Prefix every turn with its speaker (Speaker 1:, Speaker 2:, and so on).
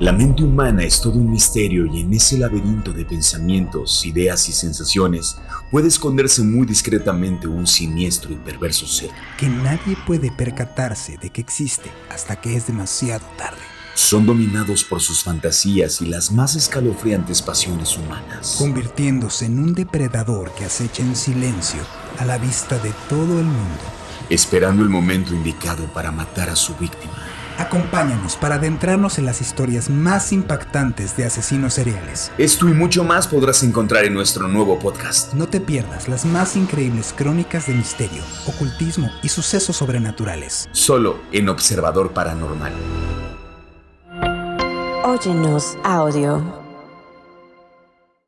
Speaker 1: La mente humana es todo un misterio y en ese laberinto de pensamientos, ideas y sensaciones puede esconderse muy discretamente un siniestro y perverso ser.
Speaker 2: Que nadie puede percatarse de que existe hasta que es demasiado tarde.
Speaker 1: Son dominados por sus fantasías y las más escalofriantes pasiones humanas.
Speaker 2: Convirtiéndose en un depredador que acecha en silencio a la vista de todo el mundo.
Speaker 1: Esperando el momento indicado para matar a su víctima.
Speaker 2: Acompáñanos para adentrarnos en las historias más impactantes de asesinos seriales.
Speaker 1: Esto y mucho más podrás encontrar en nuestro nuevo podcast.
Speaker 2: No te pierdas las más increíbles crónicas de misterio, ocultismo y sucesos sobrenaturales.
Speaker 1: Solo en Observador Paranormal.
Speaker 3: Óyenos audio.